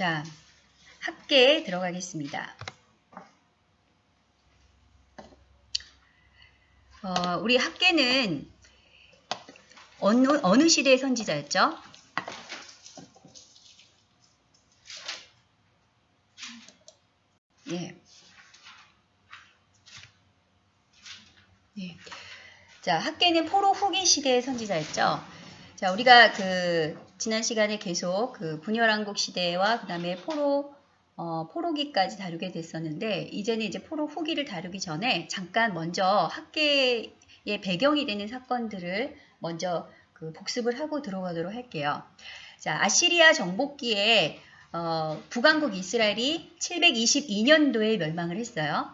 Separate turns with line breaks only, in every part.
자, 학계에 들어가겠습니다. 어, 우리 학계는 어느, 어느 시대의 선지자였죠? 예. 예. 자, 학계는 포로 후기 시대의 선지자였죠. 자, 우리가 그 지난 시간에 계속 그 분열왕국 시대와 그 다음에 포로 어, 포로기까지 다루게 됐었는데 이제는 이제 포로 후기를 다루기 전에 잠깐 먼저 학계의 배경이 되는 사건들을 먼저 그 복습을 하고 들어가도록 할게요. 자, 아시리아 정복기에 어, 북왕국 이스라엘이 722년도에 멸망을 했어요.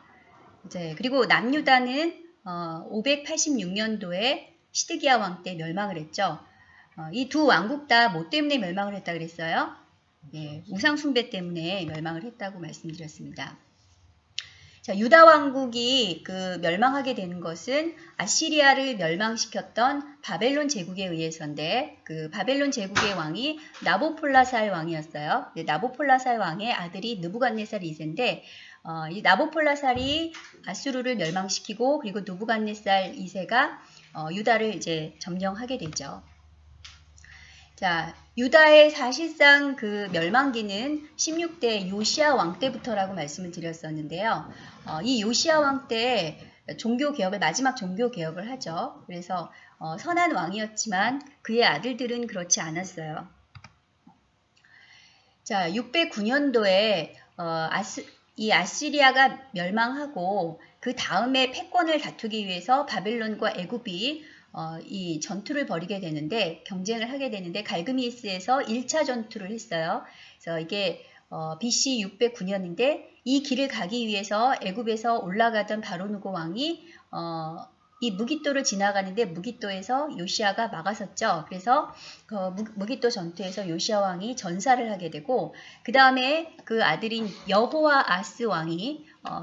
이제 그리고 남유다는 어, 586년도에 시드기야 왕 때 멸망을 했죠. 어, 이두 왕국 다 뭐 때문에 멸망을 했다 그랬어요? 예, 우상 숭배 때문에 멸망을 했다고 말씀드렸습니다. 자, 유다 왕국이 그 멸망하게 되는 것은 아시리아를 멸망시켰던 바벨론 제국에 의해서인데 그 바벨론 제국의 왕이 나보폴라살 왕이었어요. 나보폴라살 왕의 아들이 느부갓네살 2세인데 어, 이 나보폴라살이 아수르를 멸망시키고 그리고 누부갓네살 2세가 어, 유다를 이제 점령하게 되죠. 자, 유다의 사실상 그 멸망기는 16대 요시아 왕 때부터라고 말씀을 드렸었는데요. 어, 이 요시아 왕 때 종교 개혁을 마지막 종교 개혁을 하죠. 그래서 어, 선한 왕이었지만 그의 아들들은 그렇지 않았어요. 자, 609년도에 어, 아스, 이 아시리아가 멸망하고 그 다음에 패권을 다투기 위해서 바벨론과 애굽이 어, 이 전투를 벌이게 되는데 경쟁을 하게 되는데 갈그미스에서 1차 전투를 했어요. 그래서 이게 어, BC 609년인데 이 길을 가기 위해서 애굽에서 올라가던 바로누고 왕이 어, 이 무기또를 지나가는데 무기또에서 요시아가 막아섰죠. 그래서 그 무기또 전투에서 요시아 왕이 전사를 하게 되고 그 다음에 그 아들인 여호와 아스 왕이 어,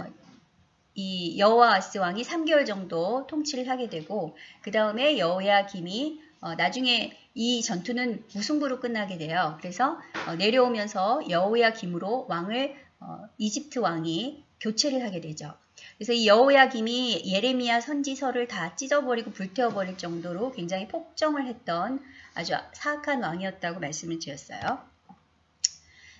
이 여호와 아스 왕이 3개월 정도 통치를 하게 되고 그 다음에 여호야 김이 어, 나중에 이 전투는 무승부로 끝나게 돼요. 그래서 어, 내려오면서 여호야 김으로 왕을 어, 이집트 왕이 교체를 하게 되죠. 그래서 이 여호야 김이 예레미야 선지서를 다 찢어버리고 불태워버릴 정도로 굉장히 폭정을 했던 아주 사악한 왕이었다고 말씀을 드렸어요.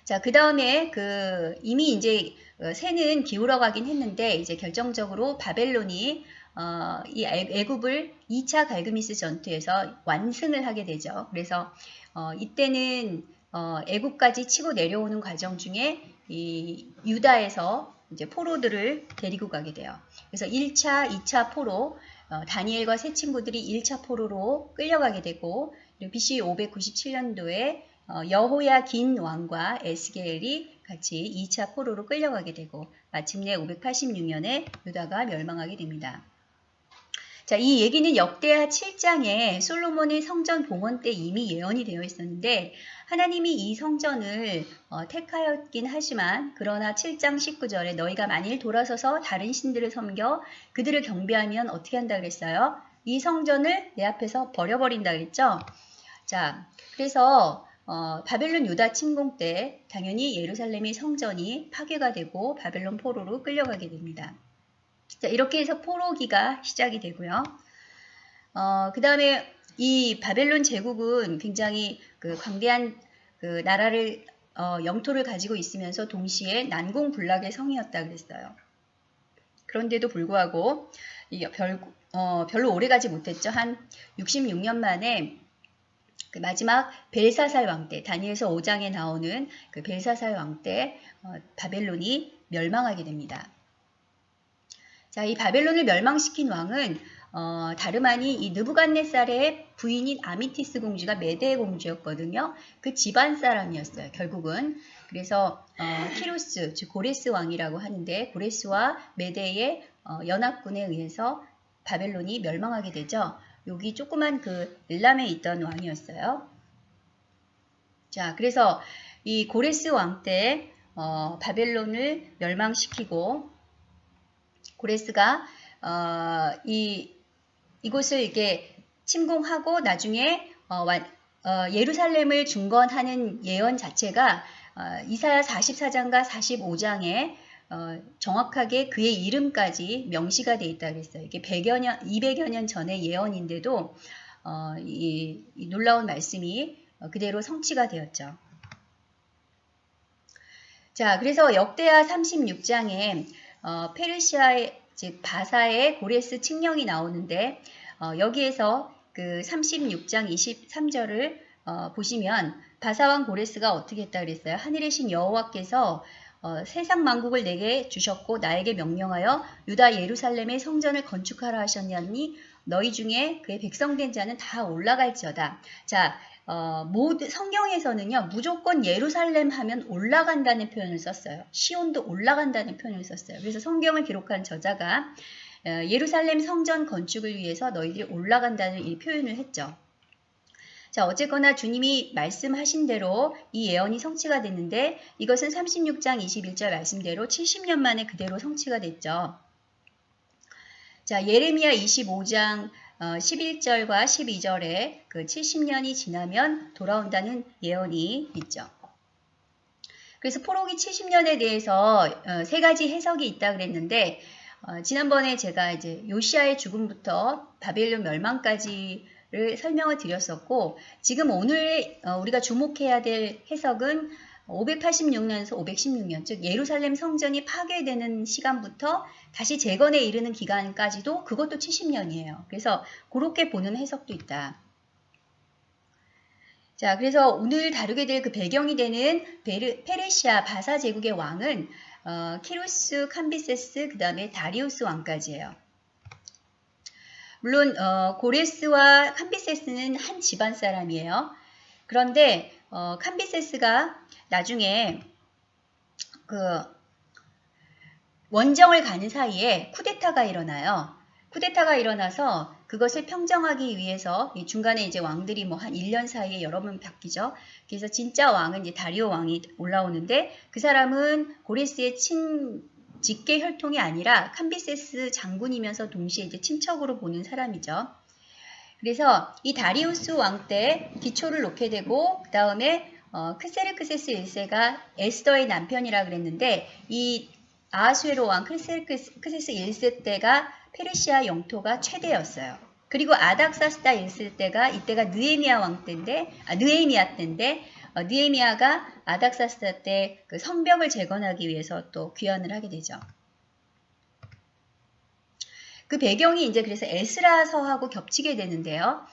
자, 그 다음에 그 이미 이제 새는 기울어 가긴 했는데 이제 결정적으로 바벨론이 어, 이 애굽을 2차 갈그미스 전투에서 완승을 하게 되죠. 그래서 어, 이때는 어, 애굽까지 치고 내려오는 과정 중에 이 유다에서 이제 포로들을 데리고 가게 돼요. 그래서 1차, 2차 포로 어, 다니엘과 세 친구들이 1차 포로로 끌려가게 되고 BC 597년도에 어, 여호야 긴 왕과 에스겔이 같이 2차 포로로 끌려가게 되고 마침내 586년에 유다가 멸망하게 됩니다. 자, 이 얘기는 역대하 7장에 솔로몬의 성전 봉헌 때 이미 예언이 되어 있었는데 하나님이 이 성전을 어, 택하였긴 하지만 그러나 7장 19절에 너희가 만일 돌아서서 다른 신들을 섬겨 그들을 경배하면 어떻게 한다 그랬어요? 이 성전을 내 앞에서 버려버린다 그랬죠? 자, 그래서 어, 바벨론 유다 침공 때 당연히 예루살렘의 성전이 파괴가 되고 바벨론 포로로 끌려가게 됩니다. 자, 이렇게 해서 포로기가 시작이 되고요. 어, 그 다음에 이 바벨론 제국은 굉장히 그 광대한 그 나라를 어, 영토를 가지고 있으면서 동시에 난공불락의 성이었다 그랬어요. 그런데도 불구하고 별, 어, 별로 오래 가지 못했죠. 한 66년 만에 그 마지막 벨사살 왕 때, 다니엘서 5장에 나오는 그 벨사살 왕때 어, 바벨론이 멸망하게 됩니다. 자, 이 바벨론을 멸망시킨 왕은 어, 다름 아닌 이 느부갓네살의 부인인 아미티스 공주가 메데 공주였거든요. 그 집안 사람이었어요. 결국은. 그래서 어, 키루스, 즉 고레스 왕이라고 하는데 고레스와 메데의 어, 연합군에 의해서 바벨론이 멸망하게 되죠. 여기 조그만 그 일람에 있던 왕이었어요. 자, 그래서 이 고레스 왕때 어, 바벨론을 멸망시키고 고레스가 어, 이 이곳을 이렇게 침공하고 나중에 어, 어, 예루살렘을 중건하는 예언 자체가 어, 이사야 44장과 45장에 어, 정확하게 그의 이름까지 명시가 돼 있다 그랬어요. 이게 100여 년, 200여 년 전의 예언인데도 어, 이, 이 놀라운 말씀이 어, 그대로 성취가 되었죠. 자, 그래서 역대하 36장에 어, 페르시아의 즉 바사의 고레스 칙령이 나오는데 어, 여기에서 그 36장 23절을 어, 보시면 바사왕 고레스가 어떻게 했다 그랬어요? 하늘의 신 여호와께서 어, 세상 만국을 내게 주셨고 나에게 명령하여 유다 예루살렘의 성전을 건축하라 하셨냐니 너희 중에 그의 백성된 자는 다 올라갈지어다. 자, 어, 모두 성경에서는요 무조건 예루살렘 하면 올라간다는 표현을 썼어요. 시온도 올라간다는 표현을 썼어요. 그래서 성경을 기록한 저자가 어, 예루살렘 성전 건축을 위해서 너희들이 올라간다는 이 표현을 했죠. 자, 어쨌거나 주님이 말씀하신 대로 이 예언이 성취가 됐는데 이것은 36장 21절 말씀대로 70년 만에 그대로 성취가 됐죠. 자, 예레미야 25장 11절과 어, 12절에 그 70년이 지나면 돌아온다는 예언이 있죠. 그래서 포로기 70년에 대해서 어, 세 가지 해석이 있다 그랬는데 어, 지난번에 제가 이제 요시아의 죽음부터 바벨론 멸망까지 를 설명을 드렸었고 지금 오늘 우리가 주목해야 될 해석은 586년에서 516년, 즉 예루살렘 성전이 파괴되는 시간부터 다시 재건에 이르는 기간까지도 그것도 70년이에요. 그래서 그렇게 보는 해석도 있다. 자, 그래서 오늘 다루게 될 그 배경이 되는 베르, 페르시아 바사 제국의 왕은 어, 키루스, 캄비세스, 그 다음에 다리우스 왕까지예요. 물론 어, 고레스와 캄비세스는 한 집안 사람이에요. 그런데 어, 캄비세스가 나중에 그 원정을 가는 사이에 쿠데타가 일어나요. 쿠데타가 일어나서 그것을 평정하기 위해서 중간에 이제 왕들이 뭐 한 1년 사이에 여러 번 바뀌죠. 그래서 진짜 왕은 이제 다리오 왕이 올라오는데 그 사람은 고레스의 친 직계 혈통이 아니라 캄비세스 장군이면서 동시에 이제 친척으로 보는 사람이죠. 그래서 이 다리우스 왕 때 기초를 놓게 되고 그 다음에 어, 크세르크세스 1세가 에스더의 남편이라 그랬는데 이 아하수에로 왕 크세르크세스 1세 때가 페르시아 영토가 최대였어요. 그리고 아닥사스다 1세 때가 이때가 느에미아 왕 때인데 아, 느에미아 때인데 어, 느에미아가 아닥사스다 때 그 성벽을 재건하기 위해서 또 귀환을 하게 되죠. 그 배경이 이제 그래서 에스라서하고 겹치게 되는데요.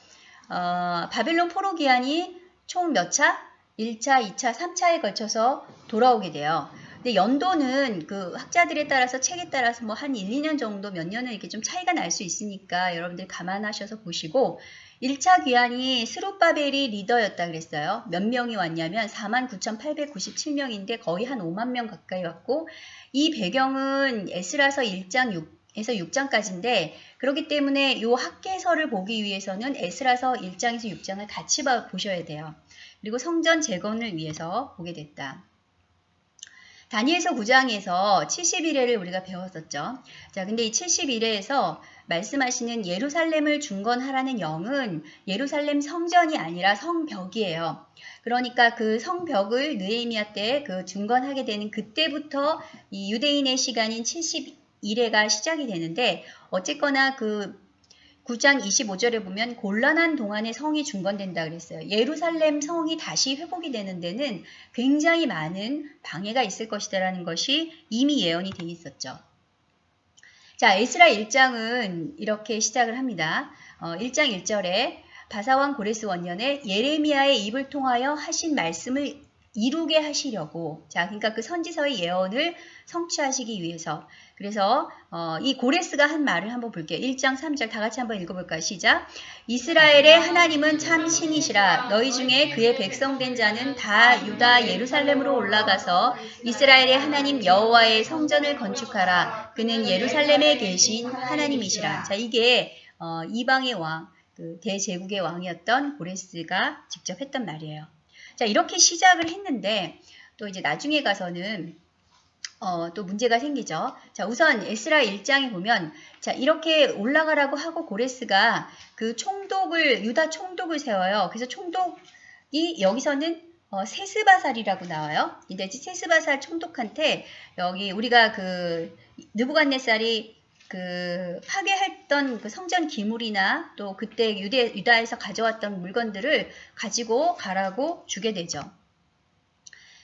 어, 바벨론 포로 기한이 총 몇 차? 1차, 2차, 3차에 걸쳐서 돌아오게 돼요. 근데 연도는 그 학자들에 따라서 책에 따라서 뭐 한 1, 2년 정도 몇 년은 이렇게 좀 차이가 날 수 있으니까 여러분들 감안하셔서 보시고 1차 귀환이 스룹바벨이 리더였다 그랬어요. 몇 명이 왔냐면 49,897명인데 거의 한 5만 명 가까이 왔고 이 배경은 에스라서 1장 6 에서 6장까지인데 그렇기 때문에 이 학계서를 보기 위해서는 에스라서 1장에서 6장을 같이 보셔야 돼요. 그리고 성전 재건을 위해서 보게 됐다. 다니엘서 9장에서 71회를 우리가 배웠었죠. 자, 근데 이 71회에서 말씀하시는 예루살렘을 중건하라는 영은 예루살렘 성전이 아니라 성벽이에요. 그러니까 그 성벽을 느헤미야 때 그 중건하게 되는 그때부터 이 유대인의 시간인 70 1회가 시작이 되는데 어쨌거나 그 9장 25절에 보면 곤란한 동안에 성이 중건된다 그랬어요. 예루살렘 성이 다시 회복이 되는 데는 굉장히 많은 방해가 있을 것이다라는 것이 이미 예언이 돼 있었죠. 자, 에스라 1장은 이렇게 시작을 합니다. 어, 1장 1절에 바사왕 고레스 원년에 예레미야의 입을 통하여 하신 말씀을 이루게 하시려고 자 그러니까 그 선지서의 예언을 성취하시기 위해서 그래서 어, 이 고레스가 한 말을 한번 볼게요. 1장 3절 다 같이 한번 읽어볼까요? 시작. 이스라엘의 하나님은 참 신이시라. 너희 중에 그의 백성된 자는 다 유다 예루살렘으로 올라가서 이스라엘의 하나님 여호와의 성전을 건축하라. 그는 예루살렘에 계신 하나님이시라. 자 이게 어, 이방의 왕, 그 대제국의 왕이었던 고레스가 직접 했던 말이에요. 자 이렇게 시작을 했는데 또 이제 나중에 가서는 어, 또 문제가 생기죠. 자, 우선 에스라 1장에 보면 자, 이렇게 올라가라고 하고 고레스가 그 총독을 유다 총독을 세워요. 그래서 총독이 여기서는 어, 세스바살이라고 나와요. 근데 세스바살 총독한테 여기 우리가 그 느부갓네살이 그 파괴했던 그 성전 기물이나 또 그때 유대 유다에서 가져왔던 물건들을 가지고 가라고 주게 되죠.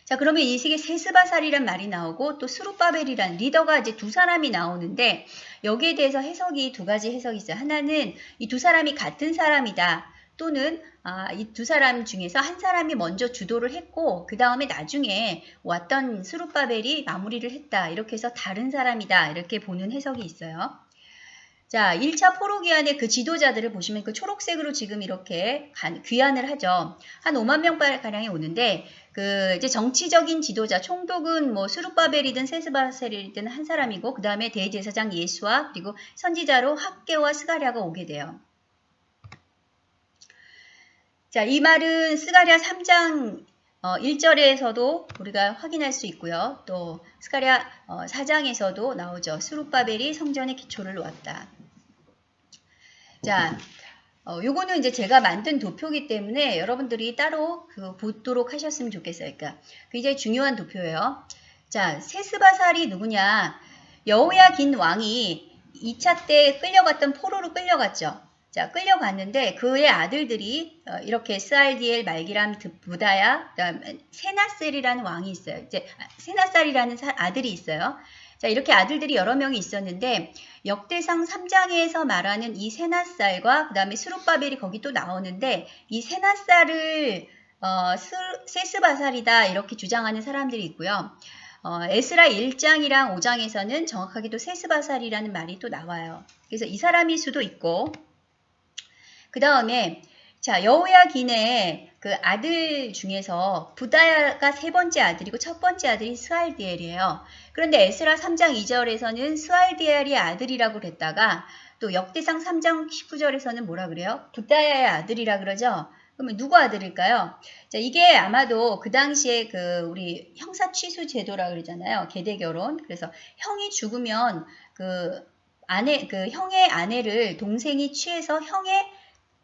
자 그러면 이 세계 세스바살이란 말이 나오고 또 스루바벨이란 리더가 이제 두 사람이 나오는데 여기에 대해서 해석이 두 가지 해석이 있어요. 하나는 이 두 사람이 같은 사람이다. 또는 아, 이 두 사람 중에서 한 사람이 먼저 주도를 했고 그 다음에 나중에 왔던 스룹바벨이 마무리를 했다. 이렇게 해서 다른 사람이다. 이렇게 보는 해석이 있어요. 자, 1차 포로기한의 그 지도자들을 보시면 그 초록색으로 지금 이렇게 귀환을 하죠. 한 5만 명가량이 오는데 그 이제 정치적인 지도자 총독은 뭐 수룹바벨이든 세스바셀이든 한 사람이고 그 다음에 대제사장 예수와 그리고 선지자로 학계와 스가랴가 오게 돼요. 자, 이 말은 스가랴 3장 어, 1절에서도 우리가 확인할 수 있고요. 또 스가랴 어, 4장에서도 나오죠. 수룹바벨이 성전의 기초를 놓았다. 자, 어, 요거는 이제 제가 만든 도표기 때문에 여러분들이 따로 그 보도록 하셨으면 좋겠어요. 그러니까 굉장히 중요한 도표예요. 자, 세스바살이 누구냐? 여호야 긴 왕이 2차 때 끌려갔던 포로로 끌려갔죠. 자, 끌려갔는데 그의 아들들이 어, 이렇게 스알디엘, 말기람, 부다야, 그다음 세나셀이라는 왕이 있어요. 이제 세나살이라는 아들이 있어요. 자, 이렇게 아들들이 여러 명이 있었는데 역대상 3장에서 말하는 이 세나살과 그 다음에 수룹바벨이 거기 또 나오는데 이 세나살을 어, 세스바살이다 이렇게 주장하는 사람들이 있고요. 어, 에스라 1장이랑 5장에서는 정확하게 도 세스바살이라는 말이 또 나와요. 그래서 이 사람일 수도 있고 그 다음에 자 여호야긴의 그 아들 중에서 부다야가 세 번째 아들이고 첫 번째 아들이 스알디엘이에요. 그런데 에스라 3장 2절에서는 스알디엘이 아들이라고 그랬다가 또 역대상 3장 19절에서는 뭐라 그래요? 부다야의 아들이라 그러죠. 그러면 누구 아들일까요? 자, 이게 아마도 그 당시에 그 우리 형사 취수 제도라 그러잖아요. 계대 결혼. 그래서 형이 죽으면 그 아내 그 형의 아내를 동생이 취해서 형의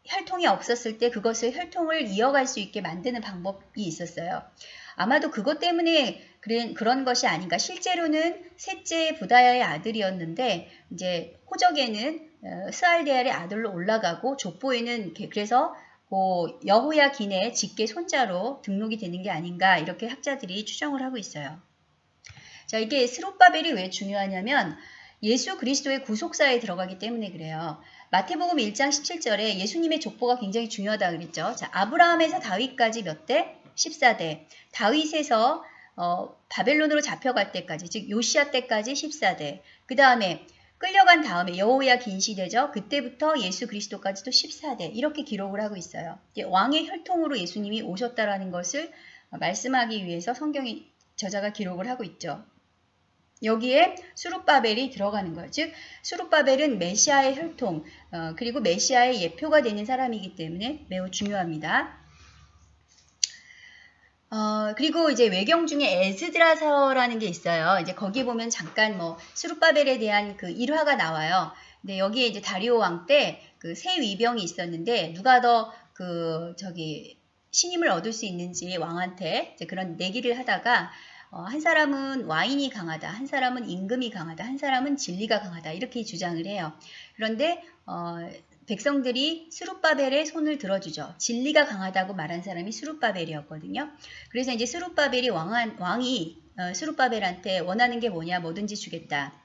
혈통이 없었을 때 그것을 혈통을 이어갈 수 있게 만드는 방법이 있었어요. 아마도 그것 때문에 그런, 것이 아닌가. 실제로는 셋째 부다야의 아들이었는데 이제 호적에는 어, 스알데알의 아들로 올라가고 족보에는 그래서 그 여호야 긴의 직계 손자로 등록이 되는 게 아닌가 이렇게 학자들이 추정을 하고 있어요. 자 이게 스룹바벨이 왜 중요하냐면 예수 그리스도의 구속사에 들어가기 때문에 그래요. 마태복음 1장 17절에 예수님의 족보가 굉장히 중요하다 그랬죠. 자, 아브라함에서 다윗까지 몇 대? 14대. 다윗에서 어, 바벨론으로 잡혀갈 때까지, 즉 요시아 때까지 14대. 그 다음에 끌려간 다음에 여호야 긴 시대죠. 그때부터 예수 그리스도까지도 14대. 이렇게 기록을 하고 있어요. 왕의 혈통으로 예수님이 오셨다라는 것을 말씀하기 위해서 성경이 저자가 기록을 하고 있죠. 여기에 수룹바벨이 들어가는 거예요. 즉 수룹바벨은 메시아의 혈통 어, 그리고 메시아의 예표가 되는 사람이기 때문에 매우 중요합니다. 어, 그리고 이제 외경 중에 에스드라서라는 게 있어요. 이제 거기 보면 잠깐 뭐 수룹바벨에 대한 그 일화가 나와요. 근데 여기에 이제 다리오 왕 때 그 새 위병이 있었는데 누가 더 그 저기 신임을 얻을 수 있는지 왕한테 그런 내기를 하다가 어, 한 사람은 와인이 강하다, 한 사람은 임금이 강하다, 한 사람은 진리가 강하다 이렇게 주장을 해요. 그런데 어, 백성들이 수룹바벨의 손을 들어주죠. 진리가 강하다고 말한 사람이 수룹바벨이었거든요. 그래서 이제 수룹바벨이 왕한, 왕이 어, 수룹바벨한테 원하는 게 뭐냐 뭐든지 주겠다.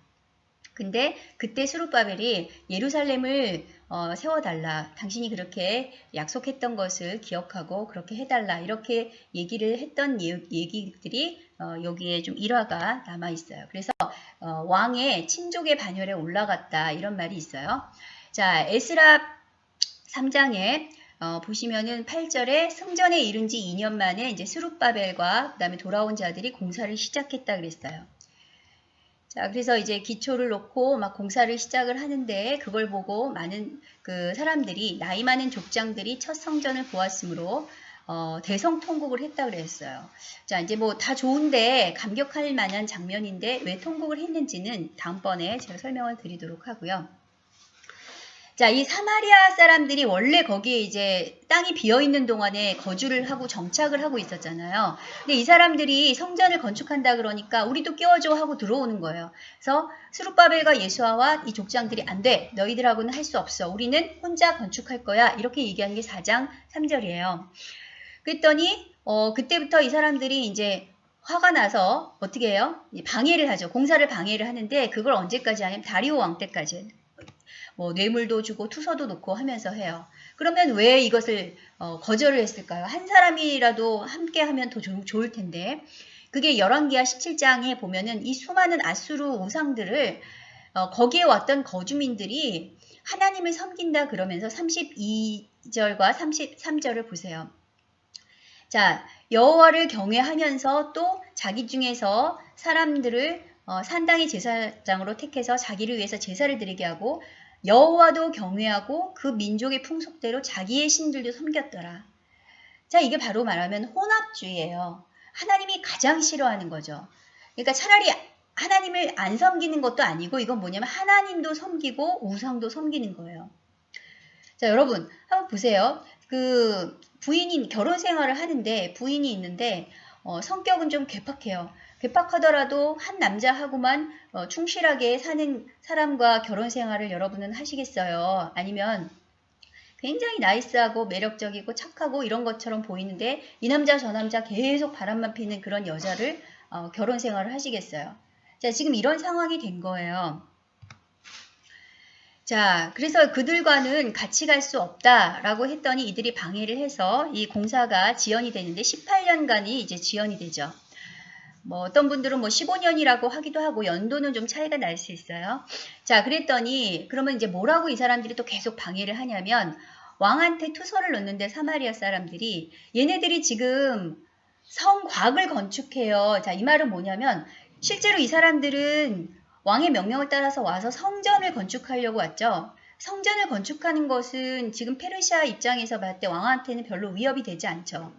근데 그때 수룹바벨이 예루살렘을 어, 세워달라. 당신이 그렇게 약속했던 것을 기억하고 그렇게 해달라. 이렇게 얘기를 했던 예, 얘기들이 어, 여기에 좀 일화가 남아 있어요. 그래서 어, 왕의 친족의 반열에 올라갔다 이런 말이 있어요. 자 에스라 3장에 어, 보시면은 8절에 승전에 이른 지 2년 만에 이제 스룹바벨과 그다음에 돌아온 자들이 공사를 시작했다 그랬어요. 자, 그래서 이제 기초를 놓고 막 공사를 시작을 하는데 그걸 보고 많은 그 사람들이 나이 많은 족장들이 첫 성전을 보았으므로 어, 대성통곡을 했다 그랬어요. 자, 이제 뭐 다 좋은데 감격할 만한 장면인데 왜 통곡을 했는지는 다음번에 제가 설명을 드리도록 하고요. 자, 이 사마리아 사람들이 원래 거기에 이제 땅이 비어 있는 동안에 거주를 하고 정착을 하고 있었잖아요. 근데 이 사람들이 성전을 건축한다 그러니까 우리도 끼워줘 하고 들어오는 거예요. 그래서 스룹바벨과 예수아와 이 족장들이 안 돼. 너희들하고는 할 수 없어. 우리는 혼자 건축할 거야. 이렇게 얘기하는 게 4장 3절이에요. 그랬더니 어, 그때부터 이 사람들이 이제 화가 나서 어떻게 해요? 방해를 하죠. 공사를 방해를 하는데 그걸 언제까지 하냐면 다리오 왕 때까지 뭐 뇌물도 주고 투서도 놓고 하면서 해요. 그러면 왜 이것을 어, 거절을 했을까요? 한 사람이라도 함께 하면 더 조, 좋을 텐데 그게 열왕기하 17장에 보면은 이 수많은 아수르 우상들을 어, 거기에 왔던 거주민들이 하나님을 섬긴다 그러면서 32절과 33절을 보세요. 자, 여호와를 경외하면서 또 자기 중에서 사람들을 어, 산당의 제사장으로 택해서 자기를 위해서 제사를 드리게 하고 여호와도 경외하고 그 민족의 풍속대로 자기의 신들도 섬겼더라. 자, 이게 바로 말하면 혼합주의예요. 하나님이 가장 싫어하는 거죠. 그러니까 차라리 하나님을 안 섬기는 것도 아니고 이건 뭐냐면 하나님도 섬기고 우상도 섬기는 거예요. 자, 여러분 한번 보세요. 그 부인이 결혼 생활을 하는데 부인이 있는데 어, 성격은 좀 괴팍해요. 괴팍하더라도 한 남자하고만 어, 충실하게 사는 사람과 결혼 생활을 여러분은 하시겠어요? 아니면 굉장히 나이스하고 매력적이고 착하고 이런 것처럼 보이는데 이 남자 저 남자 계속 바람만 피는 그런 여자를 어, 결혼 생활을 하시겠어요? 자, 지금 이런 상황이 된 거예요. 자, 그래서 그들과는 같이 갈 수 없다라고 했더니 이들이 방해를 해서 이 공사가 지연이 되는데 18년간이 이제 지연이 되죠. 뭐 어떤 분들은 뭐 15년이라고 하기도 하고 연도는 좀 차이가 날 수 있어요. 자, 그랬더니 그러면 이제 뭐라고 이 사람들이 또 계속 방해를 하냐면 왕한테 투서를 넣는데 사마리아 사람들이 얘네들이 지금 성곽을 건축해요. 자, 이 말은 뭐냐면 실제로 이 사람들은 왕의 명령을 따라서 와서 성전을 건축하려고 왔죠. 성전을 건축하는 것은 지금 페르시아 입장에서 봤을 때 왕한테는 별로 위협이 되지 않죠.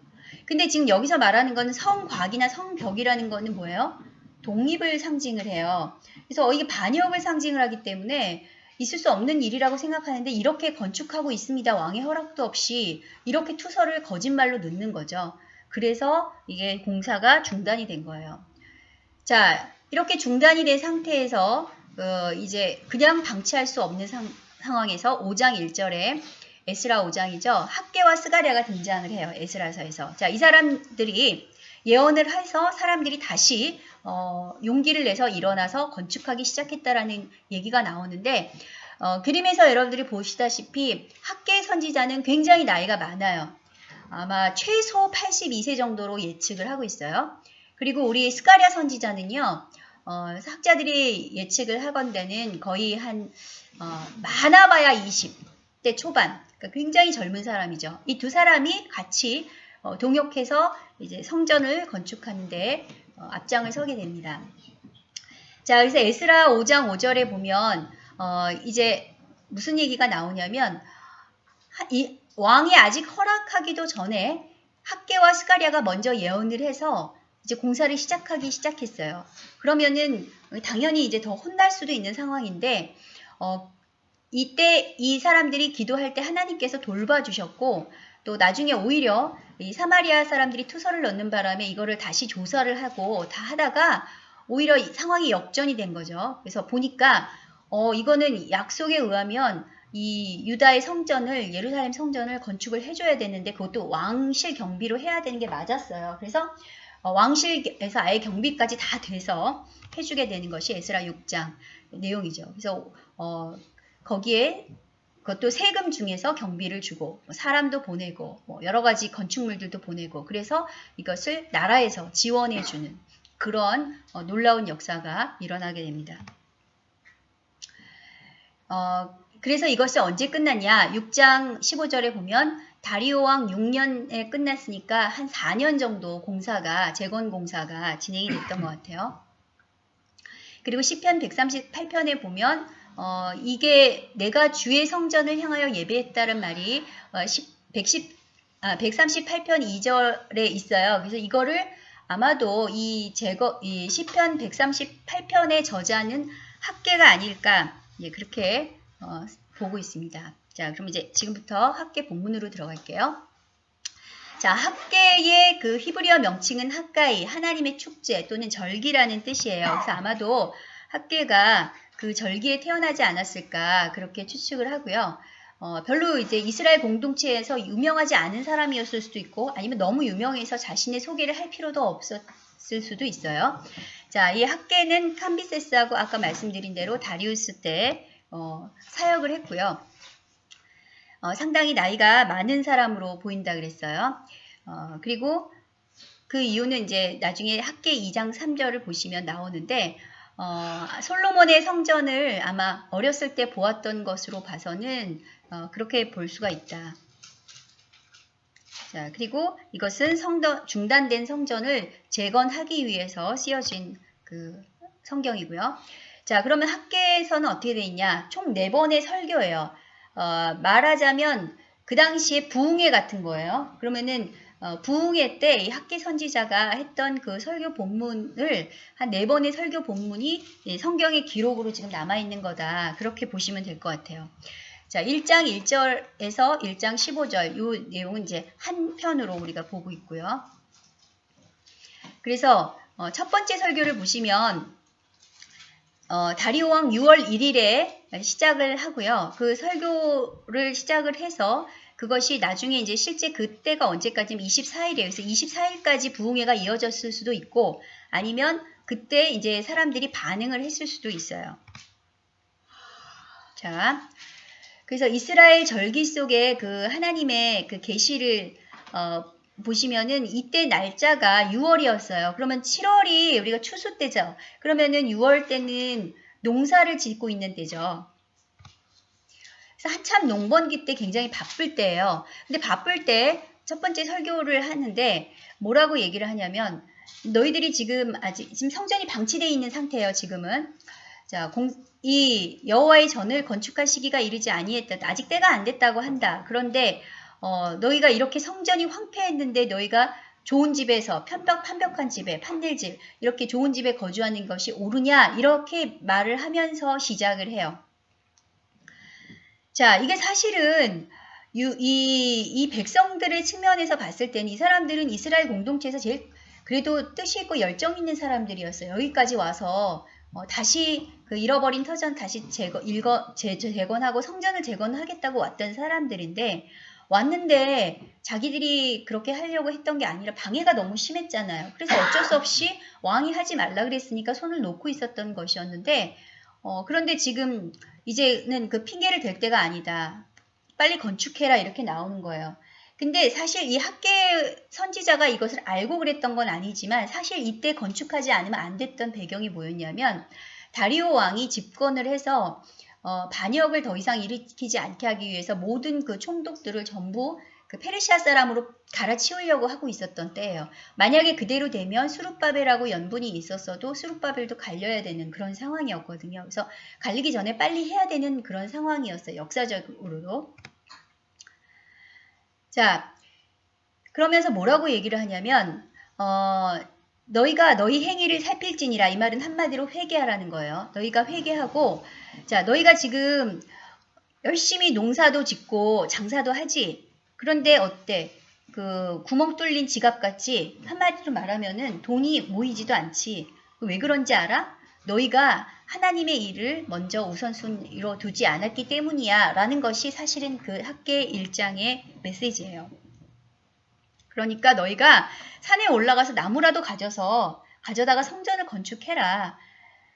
근데 지금 여기서 말하는 건 성곽이나 성벽이라는 거는 뭐예요? 독립을 상징을 해요. 그래서 이게 반역을 상징을 하기 때문에 있을 수 없는 일이라고 생각하는데 이렇게 건축하고 있습니다. 왕의 허락도 없이 이렇게 투서를 거짓말로 넣는 거죠. 그래서 이게 공사가 중단이 된 거예요. 자, 이렇게 중단이 된 상태에서 어, 이제 그냥 방치할 수 없는 상, 상황에서 5장 1절에 에스라 5장이죠. 학계와 스가랴가 등장을 해요. 에스라서에서. 자, 이 사람들이 예언을 해서 사람들이 다시 어, 용기를 내서 일어나서 건축하기 시작했다라는 얘기가 나오는데 어, 그림에서 여러분들이 보시다시피 학계 선지자는 굉장히 나이가 많아요. 아마 최소 82세 정도로 예측을 하고 있어요. 그리고 우리 스가랴 선지자는요. 어, 학자들이 예측을 하건대는 거의 한 어, 많아봐야 20대 초반 그러니까 굉장히 젊은 사람이죠. 이 두 사람이 같이 어, 동역해서 이제 성전을 건축하는데 어, 앞장을 서게 됩니다. 자, 그래서 에스라 5장 5절에 보면 어, 이제 무슨 얘기가 나오냐면 이 왕이 아직 허락하기도 전에 학계와 스가랴가 먼저 예언을 해서 이제 공사를 시작하기 시작했어요. 그러면은 당연히 이제 더 혼날 수도 있는 상황인데 어, 이때 이 사람들이 기도할 때 하나님께서 돌봐주셨고 또 나중에 오히려 이 사마리아 사람들이 투서를 넣는 바람에 이거를 다시 조사를 하고 다 하다가 오히려 상황이 역전이 된 거죠. 그래서 보니까 어 이거는 약속에 의하면 이 유다의 성전을 예루살렘 성전을 건축을 해줘야 되는데 그것도 왕실 경비로 해야 되는 게 맞았어요. 그래서 어, 왕실에서 아예 경비까지 다 돼서 해주게 되는 것이 에스라 6장 내용이죠. 그래서 어, 거기에 그것도 세금 중에서 경비를 주고 뭐 사람도 보내고 뭐 여러 가지 건축물들도 보내고 그래서 이것을 나라에서 지원해 주는 그런 어, 놀라운 역사가 일어나게 됩니다. 어, 그래서 이것이 언제 끝났냐? 6장 15절에 보면 다리오 왕 6년에 끝났으니까 한 4년 정도 공사가 재건 공사가 진행이 됐던 것 같아요. 그리고 시편 138편에 보면 어, 이게 내가 주의 성전을 향하여 예배했다는 말이 어, 110, 아, 138편 2절에 있어요. 그래서 이거를 아마도 이 제거 이 시편 138편의 저자는 학계가 아닐까 예, 그렇게 어, 보고 있습니다. 자, 그럼 이제 지금부터 학계 본문으로 들어갈게요. 자, 학계의 그 히브리어 명칭은 학가이, 하나님의 축제 또는 절기라는 뜻이에요. 그래서 아마도 학계가 그 절기에 태어나지 않았을까 그렇게 추측을 하고요. 어, 별로 이제 이스라엘 공동체에서 유명하지 않은 사람이었을 수도 있고 아니면 너무 유명해서 자신의 소개를 할 필요도 없었을 수도 있어요. 자, 이 학계는 캄비세스하고 아까 말씀드린 대로 다리우스 때 어, 사역을 했고요. 어, 상당히 나이가 많은 사람으로 보인다 그랬어요. 어, 그리고 그 이유는 이제 나중에 학계 2장 3절을 보시면 나오는데 어, 솔로몬의 성전을 아마 어렸을 때 보았던 것으로 봐서는 어, 그렇게 볼 수가 있다. 자, 그리고 이것은 성전, 중단된 성전을 재건하기 위해서 쓰여진 그 성경이고요. 자, 그러면 학계에서는 어떻게 되어 있냐? 총 4번의 설교예요. 어, 말하자면 그 당시에 부흥회 같은 거예요. 그러면은 어, 부흥회 때 이 학계 선지자가 했던 그 설교 본문을 한 네 번의 설교 본문이 성경의 기록으로 지금 남아있는 거다. 그렇게 보시면 될 것 같아요. 자, 1장 1절에서 1장 15절 이 내용은 이제 한 편으로 우리가 보고 있고요. 그래서 어, 첫 번째 설교를 보시면 어, 다리오 왕 6월 1일에 시작을 하고요. 그 설교를 시작을 해서 그것이 나중에 이제 실제 그때가 언제까지면 24일이에요. 그래서 24일까지 부흥회가 이어졌을 수도 있고 아니면 그때 이제 사람들이 반응을 했을 수도 있어요. 자, 그래서 이스라엘 절기 속에 그 하나님의 그 계시를 어, 보시면은 이때 날짜가 6월이었어요. 그러면 7월이 우리가 추수 때죠. 그러면은 6월 때는 농사를 짓고 있는 때죠. 그래서 한참 농번기 때 굉장히 바쁠 때예요. 근데 바쁠 때 첫 번째 설교를 하는데 뭐라고 얘기를 하냐면 너희들이 지금 아직 지금 성전이 방치되어 있는 상태예요. 지금은 자, 공, 이 여호와의 전을 건축할 시기가 이르지 아니했다. 아직 때가 안 됐다고 한다. 그런데 어, 너희가 이렇게 성전이 황폐했는데 너희가 좋은 집에서 편벽 판벽한 집에 판넬집 이렇게 좋은 집에 거주하는 것이 옳으냐 이렇게 말을 하면서 시작을 해요. 자, 이게 사실은 이, 이, 이 백성들의 측면에서 봤을 때는 이 사람들은 이스라엘 공동체에서 제일 그래도 뜻이 있고 열정 있는 사람들이었어요. 여기까지 와서 어, 다시 그 잃어버린 터전 다시 재건, 일거, 재, 재건하고 성전을 재건하겠다고 왔던 사람들인데 왔는데 자기들이 그렇게 하려고 했던 게 아니라 방해가 너무 심했잖아요. 그래서 어쩔 수 없이 왕이 하지 말라 그랬으니까 손을 놓고 있었던 것이었는데 어, 그런데 지금 이제는 그 핑계를 댈 때가 아니다. 빨리 건축해라 이렇게 나오는 거예요. 근데 사실 이 학계 선지자가 이것을 알고 그랬던 건 아니지만 사실 이때 건축하지 않으면 안 됐던 배경이 뭐였냐면 다리오 왕이 집권을 해서 어, 반역을 더 이상 일으키지 않게 하기 위해서 모든 그 총독들을 전부 그 페르시아 사람으로 갈아치우려고 하고 있었던 때예요. 만약에 그대로 되면 수룹바벨하고 연분이 있었어도 수룹바벨도 갈려야 되는 그런 상황이었거든요. 그래서 갈리기 전에 빨리 해야 되는 그런 상황이었어요. 역사적으로도. 자, 그러면서 뭐라고 얘기를 하냐면 어, 너희가 너희 행위를 살필지니라 이 말은 한마디로 회개하라는 거예요. 너희가 회개하고 자 너희가 지금 열심히 농사도 짓고 장사도 하지 그런데 어때? 그 구멍 뚫린 지갑같이 한마디로 말하면은 돈이 모이지도 않지. 왜 그런지 알아? 너희가 하나님의 일을 먼저 우선순위로 두지 않았기 때문이야 라는 것이 사실은 그 학계 일장의 메시지예요. 그러니까 너희가 산에 올라가서 나무라도 가져서 가져다가 성전을 건축해라.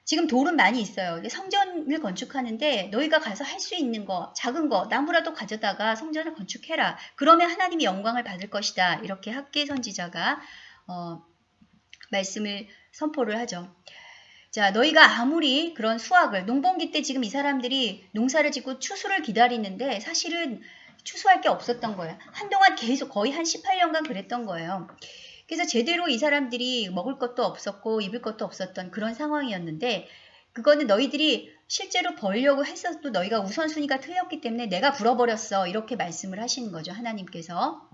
지금 돌은 많이 있어요. 성전을 건축하는데 너희가 가서 할 수 있는 거, 작은 거, 나무라도 가져다가 성전을 건축해라. 그러면 하나님이 영광을 받을 것이다. 이렇게 학계 선지자가 어, 말씀을 선포를 하죠. 자, 너희가 아무리 그런 수확을 농번기 때 지금 이 사람들이 농사를 짓고 추수를 기다리는데 사실은 추수할 게 없었던 거예요. 한동안 계속 거의 한 18년간 그랬던 거예요. 그래서 제대로 이 사람들이 먹을 것도 없었고 입을 것도 없었던 그런 상황이었는데 그거는 너희들이 실제로 벌려고 했어도 너희가 우선순위가 틀렸기 때문에 내가 불어버렸어 이렇게 말씀을 하시는 거죠 하나님께서